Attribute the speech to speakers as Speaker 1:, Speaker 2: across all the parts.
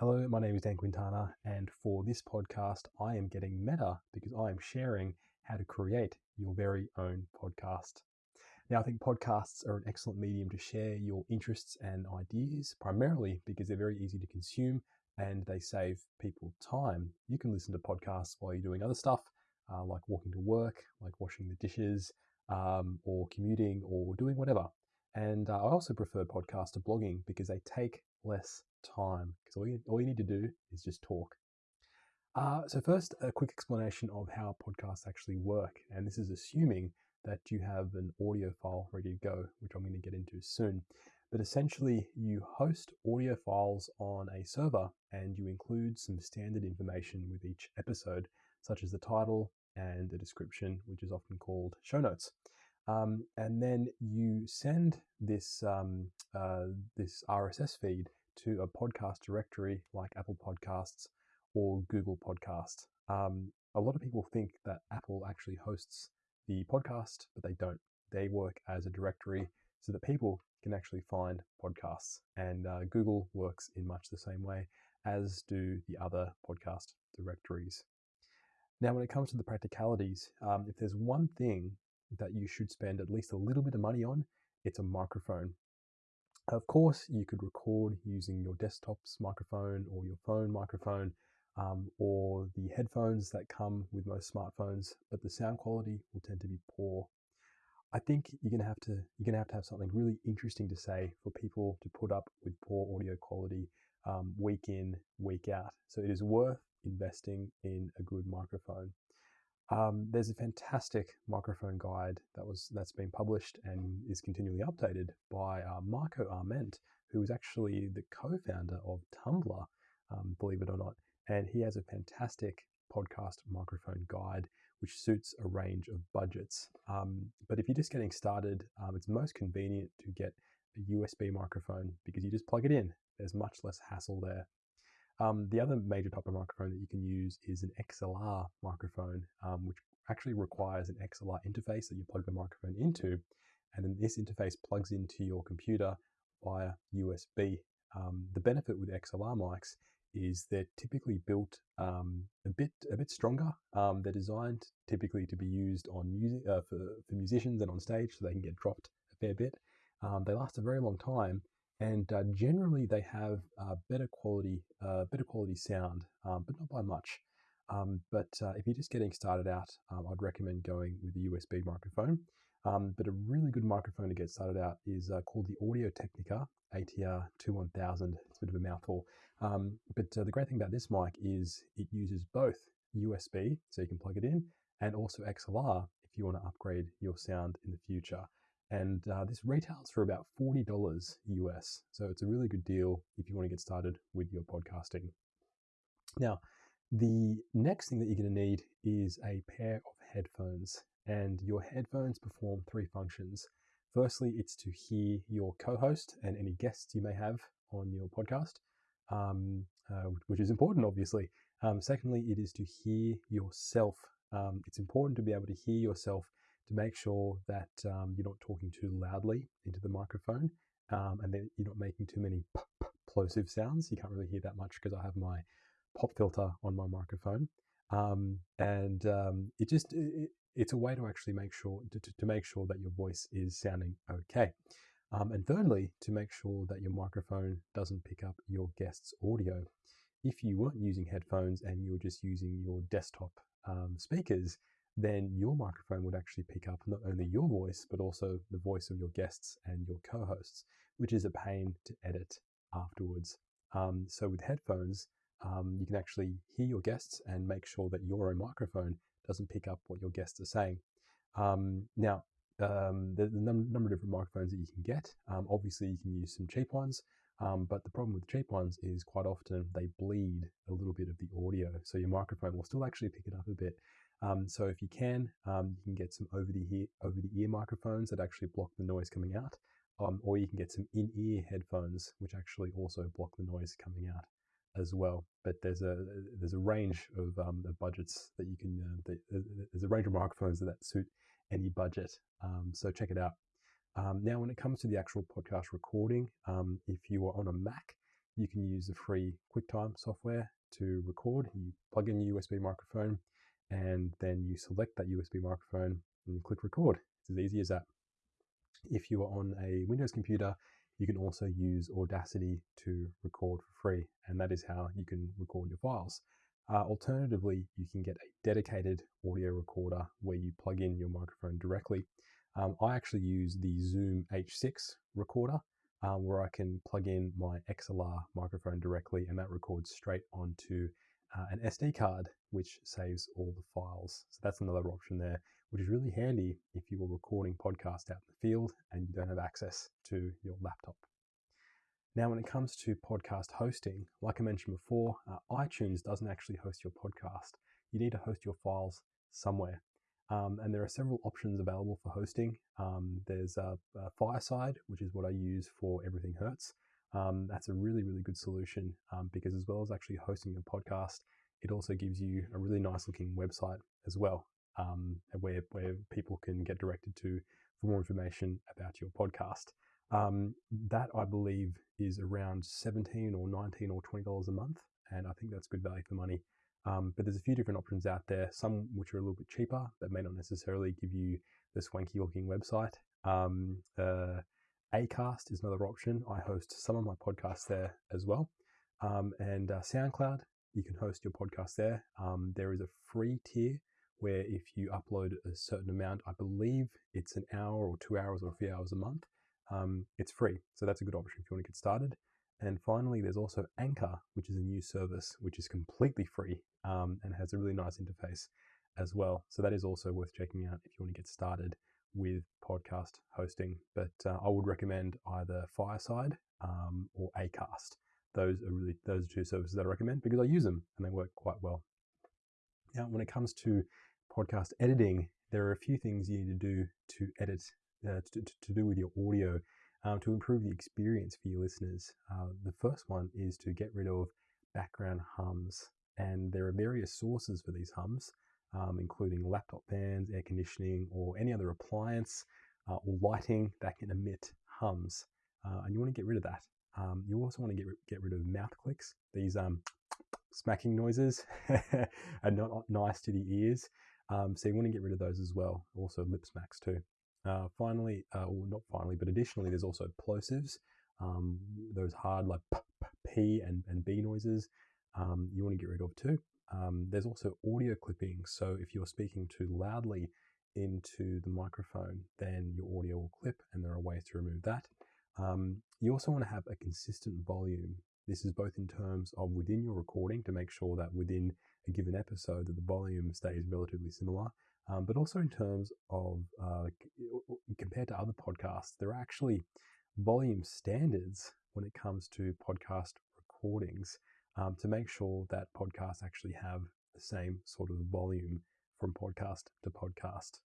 Speaker 1: Hello, my name is Dan Quintana, and for this podcast, I am getting meta because I am sharing how to create your very own podcast. Now, I think podcasts are an excellent medium to share your interests and ideas, primarily because they're very easy to consume and they save people time. You can listen to podcasts while you're doing other stuff, uh, like walking to work, like washing the dishes, um, or commuting, or doing whatever. And uh, I also prefer podcasts to blogging because they take less time because all you, all you need to do is just talk. Uh, so first, a quick explanation of how podcasts actually work. And this is assuming that you have an audio file ready to go, which I'm going to get into soon. But essentially, you host audio files on a server and you include some standard information with each episode, such as the title and the description, which is often called show notes. Um, and then you send this um, uh, this RSS feed to a podcast directory like Apple Podcasts or Google Podcast. Um, a lot of people think that Apple actually hosts the podcast, but they don't. They work as a directory so that people can actually find podcasts. And uh, Google works in much the same way, as do the other podcast directories. Now, when it comes to the practicalities, um, if there's one thing that you should spend at least a little bit of money on, it's a microphone. Of course, you could record using your desktop's microphone or your phone microphone um, or the headphones that come with most smartphones, but the sound quality will tend to be poor. I think you're gonna have to you're gonna have to have something really interesting to say for people to put up with poor audio quality um, week in week out. So it is worth investing in a good microphone. Um, there's a fantastic microphone guide that was that's been published and is continually updated by uh, Marco Arment, who is actually the co-founder of Tumblr, um, believe it or not, and he has a fantastic podcast microphone guide which suits a range of budgets. Um, but if you're just getting started, um, it's most convenient to get a USB microphone because you just plug it in. There's much less hassle there. Um, the other major type of microphone that you can use is an XLR microphone, um, which actually requires an XLR interface that you plug the microphone into, and then this interface plugs into your computer via USB. Um, the benefit with XLR mics is they're typically built um, a bit a bit stronger. Um, they're designed typically to be used on music uh, for, for musicians and on stage, so they can get dropped a fair bit. Um, they last a very long time, and uh, generally they have uh, better quality, uh, better quality sound, um, but not by much. Um, but uh, if you're just getting started out, um, I'd recommend going with a USB microphone. Um, but a really good microphone to get started out is uh, called the Audio Technica ATR 2100. It's a bit of a mouthful. Um, but the great thing about this mic is it uses both USB, so you can plug it in, and also XLR if you want to upgrade your sound in the future and uh, this retails for about $40 US. So it's a really good deal if you want to get started with your podcasting. Now, the next thing that you're going to need is a pair of headphones, and your headphones perform three functions. Firstly, it's to hear your co host and any guests you may have on your podcast, um, uh, which is important, obviously. Um, secondly, it is to hear yourself. Um, it's important to be able to hear yourself to make sure that um, you're not talking too loudly into the microphone um, and that you're not making too many plosive sounds. You can't really hear that much because I have my pop filter on my microphone. Um, and um, it just it, it's a way to actually make sure to, to, make sure that your voice is sounding okay. Um, and thirdly, to make sure that your microphone doesn't pick up your guest's audio. If you weren't using headphones and you were just using your desktop um, speakers, then your microphone would actually pick up not only your voice, but also the voice of your guests and your co hosts, which is a pain to edit afterwards. Um, so with headphones, um, you can actually hear your guests and make sure that your own microphone doesn't pick up what your guests are saying. Um, now, um, there's a num- number of different microphones that you can get. Um, obviously, you can use some cheap ones, um, but the problem with the cheap ones is quite often they bleed a little bit of the audio. So your microphone will still actually pick it up a bit, um, so if you can, um, you can get some over the ear over the ear microphones that actually block the noise coming out, um, or you can get some in ear headphones which actually also block the noise coming out as well. But there's a there's a range of, um, budgets that you can uh, that, there's a range of microphones that suit any budget. Um, so check it out. Um, now, when it comes to the actual podcast recording, if you are on a Mac, you can use the free QuickTime software to record. You plug in your USB microphone and then you select that USB microphone and you click record. It's as easy as that. If you are on a Windows computer, you can also use Audacity to record for free, and that is how you can record your files. Uh, alternatively, you can get a dedicated audio recorder where you plug in your microphone directly. Um, I actually use the Zoom H6 recorder um, where I can plug in my XLR microphone directly and that records straight onto uh, an SD card, which saves all the files. So that's another option there, which is really handy if you are recording podcasts out in the field and you don't have access to your laptop. Now, when it comes to podcast hosting, like I mentioned before, uh, iTunes doesn't actually host your podcast. You need to host your files somewhere. Um, and there are several options available for hosting. Um, there's a, Fireside, which is what I use for Everything Hurts. Um, that's a really, really good solution um, because, as well as actually hosting a podcast, it also gives you a really nice looking website as well, um, where, where people can get directed to for more information about your podcast. Um, that I believe is around 17 or 19 or $20 a month. And I think that's good value for money. Um, but there's a few different options out there, some which are a little bit cheaper that may not necessarily give you the swanky looking website. Um, uh, Acast is another option. I host some of my podcasts there as well. Um, and uh, SoundCloud, you can host your podcast there. Um, there is a free tier where if you upload a certain amount, I believe it's an hour or two hours or a few hours a month, um, it's free. So that's a good option if you want to get started. And finally, there's also Anchor, which is a new service which is completely free um, and has a really nice interface as well. So that is also worth checking out if you want to get started with podcast hosting. But uh, I would recommend either Fireside um, or Acast. Those are really those are two services that I recommend because I use them and they work quite well. Now, when it comes to podcast editing, there are a few things you need to do to edit uh, to, to do with your audio um, to improve the experience for your listeners. Uh, the first one is to get rid of background hums, and there are various sources for these hums, um, including laptop fans, air conditioning, or any other appliance uh, or lighting that can emit hums. Uh, and you want to get rid of that. Um, you also want to get, get rid of mouth clicks. These um, smacking noises are not nice to the ears. Um, so you want to get rid of those as well. Also lip smacks too. Uh, finally, uh, well, not finally, but additionally, there's also plosives, um, those hard like p, p and, and b noises um, you want to get rid of too. Um, there's also audio clipping. So if you're speaking too loudly into the microphone, then your audio will clip, and there are ways to remove that. Um, you also want to have a consistent volume. This is both in terms of within your recording to make sure that within a given episode that the volume stays relatively similar, um, but also in terms of uh, compared to other podcasts, there are actually volume standards when it comes to podcast recordings um, to make sure that podcasts actually have the same sort of volume from podcast to podcast.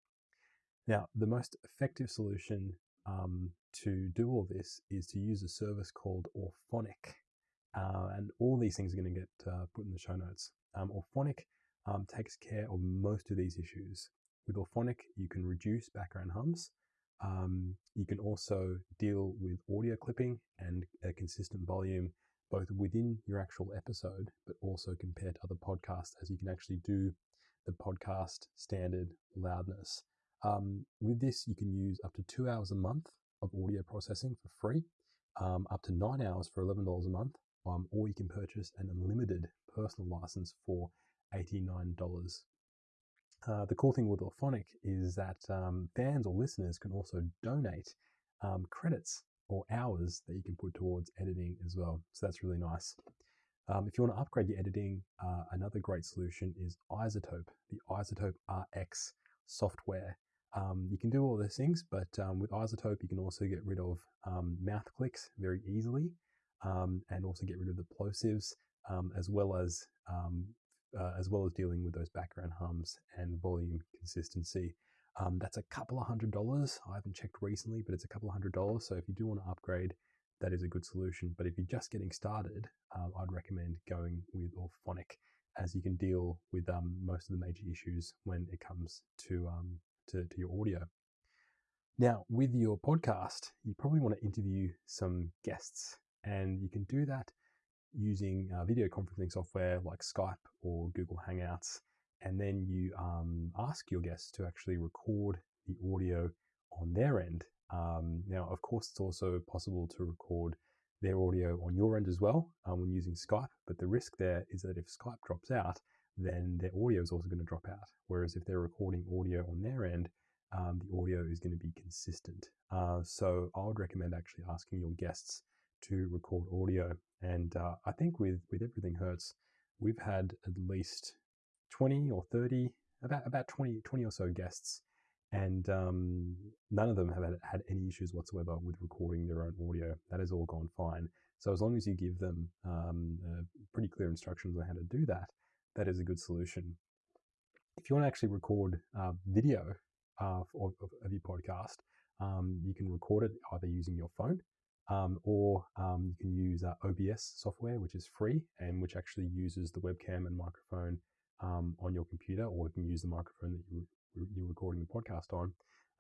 Speaker 1: Now, the most effective solution um, to do all this is to use a service called Auphonic. Uh, and all these things are going to get uh, put in the show notes. Um, Auphonic um, takes care of most of these issues. With Auphonic, you can reduce background hums. Um, you can also deal with audio clipping and a consistent volume, both within your actual episode, but also compared to other podcasts, as you can actually do the podcast standard loudness. Um, with this, you can use up to two hours a month of audio processing for free, um, up to nine hours for $11 a month, um, or you can purchase an unlimited personal license for $89. Uh, the cool thing with Auphonic is that um, fans or listeners can also donate um, credits or hours that you can put towards editing as well. So that's really nice. Um, if you want to upgrade your editing, uh, another great solution is iZotope, the iZotope RX software. Um, you can do all those things, but um, with iZotope, you can also get rid of um, mouth clicks very easily and also get rid of the plosives as well as uh, as well as dealing with those background hums and volume consistency. Um, that's a couple of hundred dollars. I haven't checked recently, but it's a couple of hundred dollars. So if you do want to upgrade, that is a good solution. But if you're just getting started, um, I'd recommend going with Auphonic as you can deal with um, most of the major issues when it comes to, um, to, to your audio. Now, with your podcast, you probably want to interview some guests, and you can do that using uh, video conferencing software like Skype or Google Hangouts, and then you um, ask your guests to actually record the audio on their end. Um, now, of course, it's also possible to record their audio on your end as well um, when using Skype, but the risk there is that if Skype drops out, then their audio is also going to drop out. Whereas if they're recording audio on their end, um, the audio is going to be consistent. Uh, so I would recommend actually asking your guests to record audio. And uh, I think with, with Everything Hurts, we've had at least 20 or 30, about, about 20, 20 or so guests. And um, none of them have had, had any issues whatsoever with recording their own audio. That has all gone fine. So as long as you give them um, uh, pretty clear instructions on how to do that, that is a good solution. If you want to actually record uh, video uh, of, of, your podcast, um, you can record it either using your phone um, or um, you can use uh, OBS software, which is free and which actually uses the webcam and microphone um, on your computer, or you can use the microphone that you, you're recording the podcast on.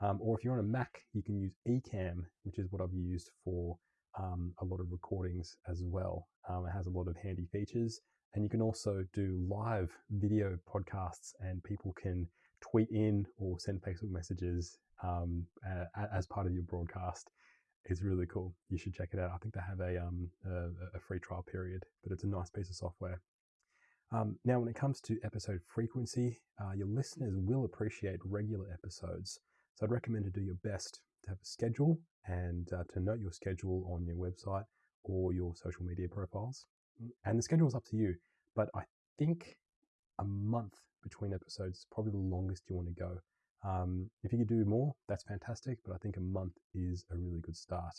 Speaker 1: Um, or if you're on a Mac, you can use Ecamm, which is what I've used for um, a lot of recordings as well. it has a lot of handy features. And you can also do live video podcasts, and people can tweet in or send Facebook messages um, uh, as part of your broadcast. It's really cool. You should check it out. I think they have a, um, a, a free trial period, but it's a nice piece of software. Um, now, when it comes to episode frequency, uh, your listeners will appreciate regular episodes. So I'd recommend to do your best to have a schedule and uh, to note your schedule on your website or your social media profiles. And the schedule is up to you, but I think a month between episodes is probably the longest you want to go. Um, if you could do more, that's fantastic, but I think a month is a really good start.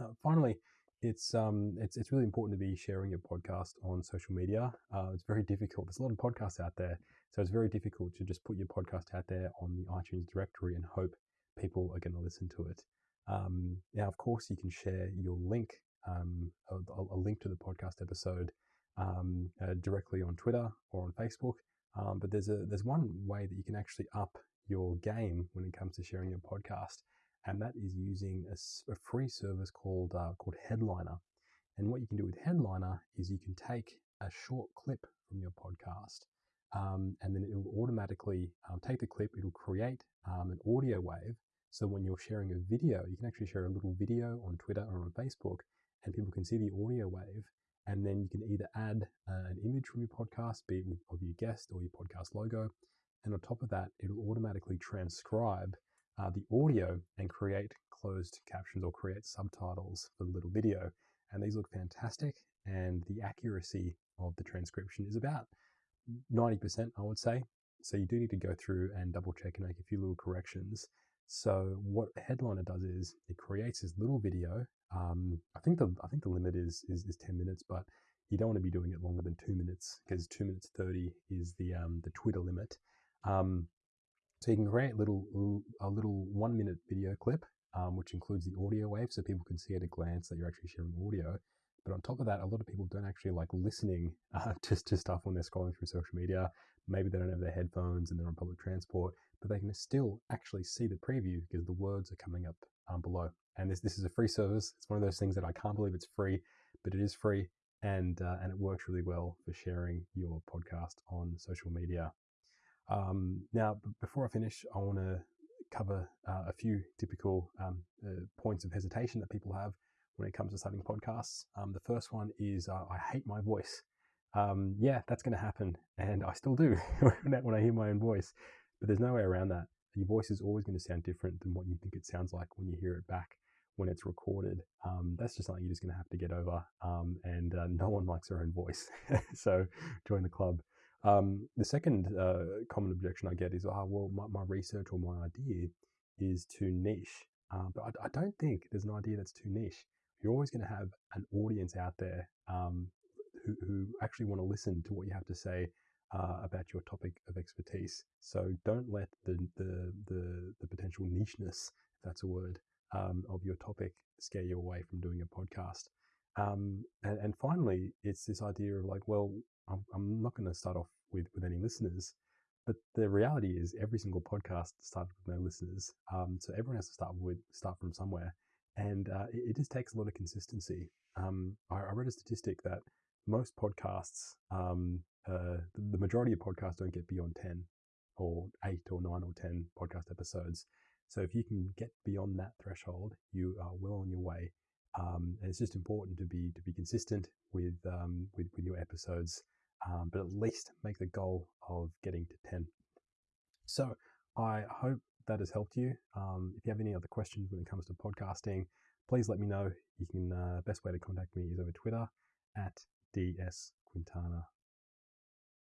Speaker 1: Uh, finally, it's um, it's it's really important to be sharing your podcast on social media. Uh, it's very difficult. There's a lot of podcasts out there, so it's very difficult to just put your podcast out there on the iTunes directory and hope people are going to listen to it. Um, now, of course, you can share your link, um, a, a, link to the podcast episode um, uh, directly on Twitter or on Facebook. Um, but there's a there's one way that you can actually up your game when it comes to sharing your podcast, and that is using a, a free service called uh, called Headliner. And what you can do with Headliner is you can take a short clip from your podcast, um, and then it will automatically um, take the clip. It'll create um, an audio wave. So when you're sharing a video, you can actually share a little video on Twitter or on Facebook, and people can see the audio wave and then you can either add uh, an image from your podcast, be it of your guest or your podcast logo. And on top of that, it'll automatically transcribe uh, the audio and create closed captions or create subtitles for the little video. And these look fantastic. And the accuracy of the transcription is about 90%, I would say. So you do need to go through and double check and make a few little corrections. So what Headliner does is it creates this little video. Um, I think the I think the limit is, is is ten minutes, but you don't want to be doing it longer than two minutes because two minutes thirty is the um, the Twitter limit. Um, so you can create little a little one minute video clip, um, which includes the audio wave, so people can see at a glance that you're actually sharing audio. But on top of that, a lot of people don't actually like listening uh, to, to stuff when they're scrolling through social media. Maybe they don't have their headphones and they're on public transport, but they can still actually see the preview because the words are coming up um, below. And this this is a free service. It's one of those things that I can't believe it's free, but it is free, and uh, and it works really well for sharing your podcast on social media. Um, now, b- before I finish, I want to cover uh, a few typical um, uh, points of hesitation that people have when it comes to starting podcasts. Um, the first one is uh, I hate my voice um, yeah, that's going to happen. And I still do when I hear my own voice. But there's no way around that. Your voice is always going to sound different than what you think it sounds like when you hear it back when it's recorded. Um, that's just something you're just going to have to get over. Um, and uh, no one likes their own voice. so join the club. Um, the second uh, common objection I get is, oh, well, my, my research or my idea is too niche. Uh, but I, I, don't think there's an idea that's too niche. You're always going to have an audience out there um, who, who actually want to listen to what you have to say uh, about your topic of expertise. So don't let the the the, the potential nicheness, if that's a word, um, of your topic scare you away from doing a podcast. Um, and, and finally, it's this idea of like, well, I'm, I'm not going to start off with with any listeners. But the reality is, every single podcast started with no listeners. Um, so everyone has to start with start from somewhere. And uh, it, it, just takes a lot of consistency. Um, I, I, read a statistic that most podcasts, um, uh, the, the majority of podcasts don't get beyond 10 or 8 or 9 or 10 podcast episodes. So if you can get beyond that threshold, you are well on your way. Um, and it's just important to be to be consistent with um, with, with your episodes, um, but at least make the goal of getting to 10. So I hope that has helped you. Um, if you have any other questions when it comes to podcasting, please let me know. You can uh, best way to contact me is over Twitter at ds quintana